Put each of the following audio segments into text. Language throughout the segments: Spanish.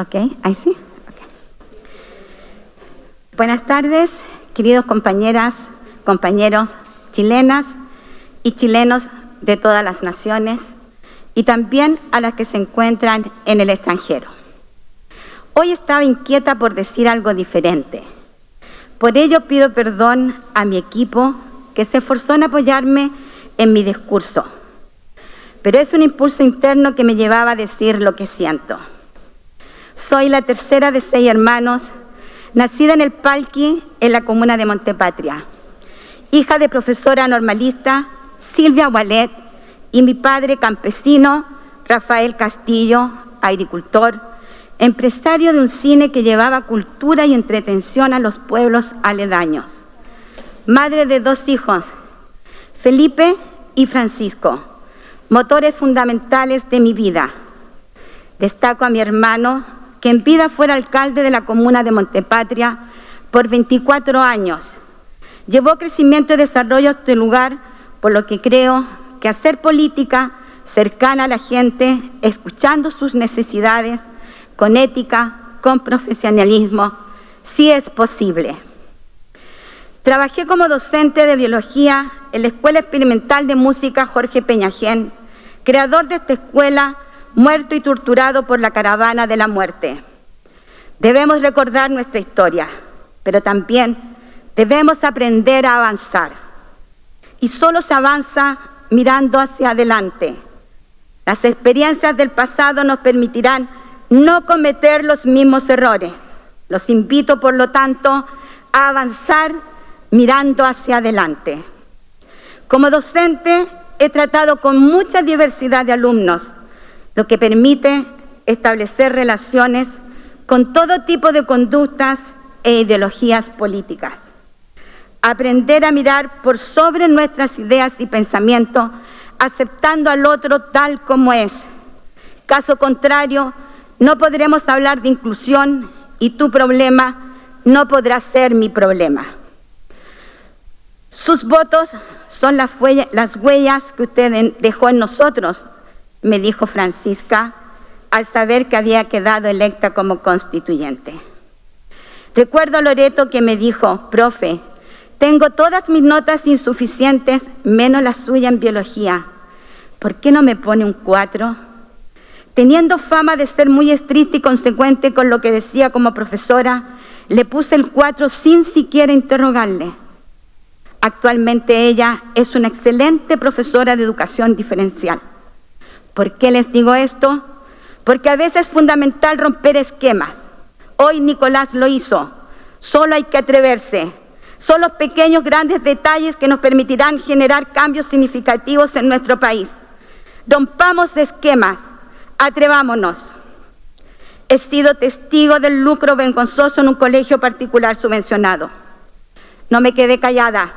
Ok, ahí sí. Buenas tardes, queridos compañeras, compañeros chilenas y chilenos de todas las naciones y también a las que se encuentran en el extranjero. Hoy estaba inquieta por decir algo diferente. Por ello pido perdón a mi equipo que se esforzó en apoyarme en mi discurso. Pero es un impulso interno que me llevaba a decir lo que siento. Soy la tercera de seis hermanos, nacida en el Palqui, en la comuna de Montepatria, hija de profesora normalista Silvia Wallet y mi padre campesino Rafael Castillo, agricultor, empresario de un cine que llevaba cultura y entretención a los pueblos aledaños. Madre de dos hijos, Felipe y Francisco, motores fundamentales de mi vida. Destaco a mi hermano, que en vida fuera alcalde de la comuna de Montepatria por 24 años. Llevó crecimiento y desarrollo a este lugar, por lo que creo que hacer política cercana a la gente, escuchando sus necesidades, con ética, con profesionalismo, sí es posible. Trabajé como docente de biología en la Escuela Experimental de Música Jorge Peñajén, creador de esta escuela, muerto y torturado por la caravana de la muerte. Debemos recordar nuestra historia, pero también debemos aprender a avanzar. Y solo se avanza mirando hacia adelante. Las experiencias del pasado nos permitirán no cometer los mismos errores. Los invito, por lo tanto, a avanzar mirando hacia adelante. Como docente he tratado con mucha diversidad de alumnos, lo que permite establecer relaciones con todo tipo de conductas e ideologías políticas. Aprender a mirar por sobre nuestras ideas y pensamientos, aceptando al otro tal como es. Caso contrario, no podremos hablar de inclusión y tu problema no podrá ser mi problema. Sus votos son las, huellas que usted dejó en nosotros, me dijo Francisca al saber que había quedado electa como constituyente. Recuerdo a Loreto que me dijo, profe, tengo todas mis notas insuficientes, menos la suya en biología. ¿Por qué no me pone un cuatro? Teniendo fama de ser muy estricta y consecuente con lo que decía como profesora, le puse el 4 sin siquiera interrogarle. Actualmente ella es una excelente profesora de educación diferencial. ¿Por qué les digo esto? Porque a veces es fundamental romper esquemas. Hoy Nicolás lo hizo. Solo hay que atreverse. Son los pequeños, grandes detalles que nos permitirán generar cambios significativos en nuestro país. Rompamos esquemas Atrevámonos. He sido testigo del lucro vergonzoso en un colegio particular subvencionado. No me quedé callada.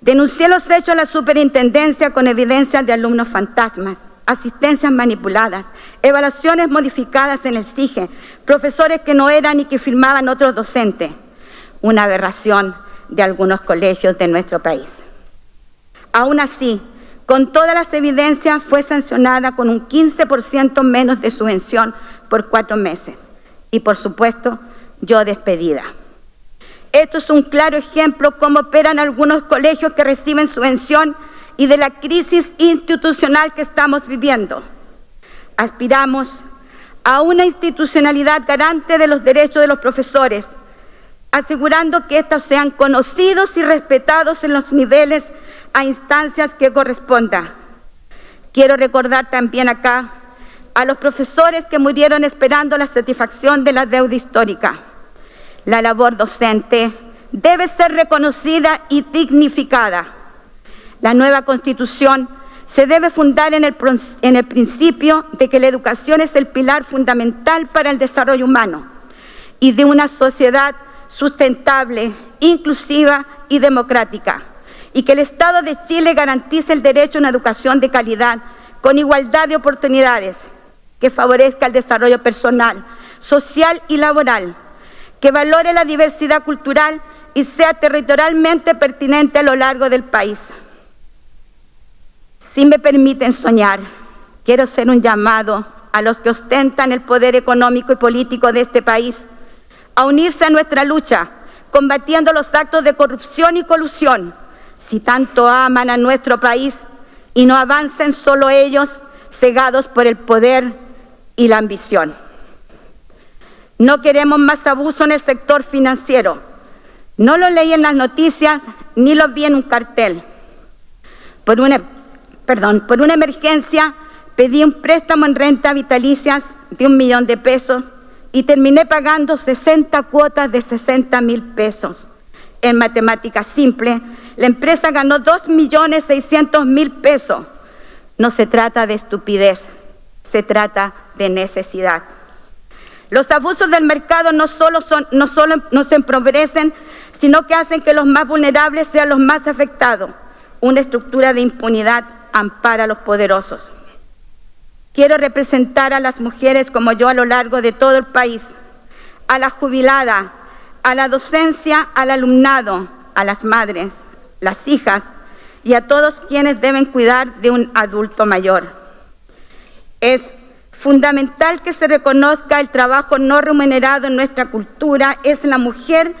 Denuncié los hechos a la superintendencia con evidencias de alumnos fantasmas, asistencias manipuladas, evaluaciones modificadas en el SIGE, profesores que no eran y que firmaban otros docentes. Una aberración de algunos colegios de nuestro país. Aún así, con todas las evidencias, fue sancionada con un 15% menos de subvención por cuatro meses. Y por supuesto, yo despedida. Esto es un claro ejemplo cómo operan algunos colegios que reciben subvención y de la crisis institucional que estamos viviendo. Aspiramos a una institucionalidad garante de los derechos de los profesores, asegurando que estos sean conocidos y respetados en los niveles a instancias que corresponda. Quiero recordar también acá a los profesores que murieron esperando la satisfacción de la deuda histórica. La labor docente debe ser reconocida y dignificada. La nueva Constitución se debe fundar en el, principio de que la educación es el pilar fundamental para el desarrollo humano y de una sociedad sustentable, inclusiva y democrática y que el Estado de Chile garantice el derecho a una educación de calidad, con igualdad de oportunidades, que favorezca el desarrollo personal, social y laboral, que valore la diversidad cultural y sea territorialmente pertinente a lo largo del país. Si me permiten soñar, quiero hacer un llamado a los que ostentan el poder económico y político de este país a unirse a nuestra lucha, combatiendo los actos de corrupción y colusión, si tanto aman a nuestro país y no avancen solo ellos, cegados por el poder y la ambición. No queremos más abuso en el sector financiero. No lo leí en las noticias ni lo vi en un cartel. Por una, perdón, por una emergencia pedí un préstamo en renta vitalicias de un millón de pesos y terminé pagando 60 cuotas de 60 mil pesos. En matemáticas simples, la empresa ganó 2 millones 600 mil pesos. No se trata de estupidez, se trata de necesidad. Los abusos del mercado no solo, no solo nos empobrecen, sino que hacen que los más vulnerables sean los más afectados. Una estructura de impunidad ampara a los poderosos. Quiero representar a las mujeres como yo a lo largo de todo el país, a la jubilada, a la docencia, al alumnado, a las madres, las hijas y a todos quienes deben cuidar de un adulto mayor. Es fundamental que se reconozca el trabajo no remunerado en nuestra cultura. Es la mujer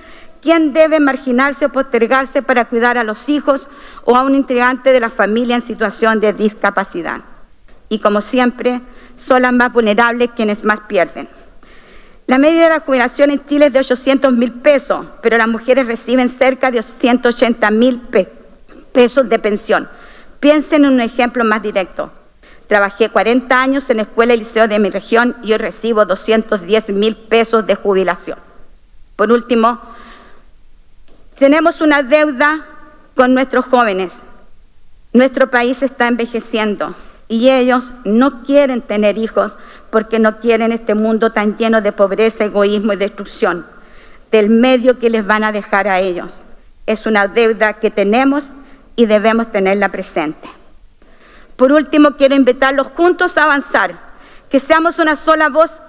quien debe marginarse o postergarse para cuidar a los hijos o a un integrante de la familia en situación de discapacidad y como siempre son las más vulnerables quienes más pierden. La media de la jubilación en Chile es de 800 mil pesos, pero las mujeres reciben cerca de 180 mil pesos de pensión. Piensen en un ejemplo más directo. Trabajé 40 años en la escuela y liceo de mi región y hoy recibo 210 mil pesos de jubilación. Por último, tenemos una deuda con nuestros jóvenes. Nuestro país está envejeciendo y ellos no quieren tener hijos porque no quieren este mundo tan lleno de pobreza, egoísmo y destrucción del medio que les van a dejar a ellos. Es una deuda que tenemos y debemos tenerla presente. Por último, quiero invitarlos juntos a avanzar, que seamos una sola voz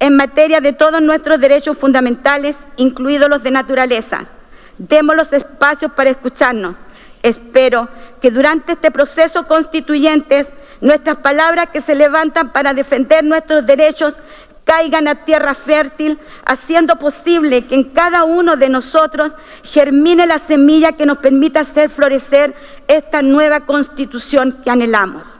en materia de todos nuestros derechos fundamentales, incluidos los de naturaleza. Demos los espacios para escucharnos. Espero que durante este proceso constituyente nuestras palabras que se levantan para defender nuestros derechos caigan a tierra fértil, haciendo posible que en cada uno de nosotros germine la semilla que nos permita hacer florecer esta nueva constitución que anhelamos.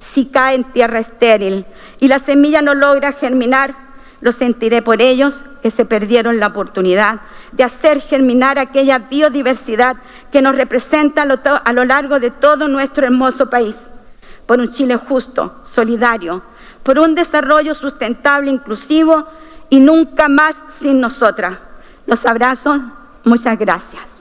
Si cae en tierra estéril y la semilla no logra germinar, lo sentiré por ellos que se perdieron la oportunidad de hacer germinar aquella biodiversidad que nos representa a lo largo de todo nuestro hermoso país por un Chile justo, solidario, por un desarrollo sustentable, inclusivo y nunca más sin nosotras. Los abrazo, muchas gracias.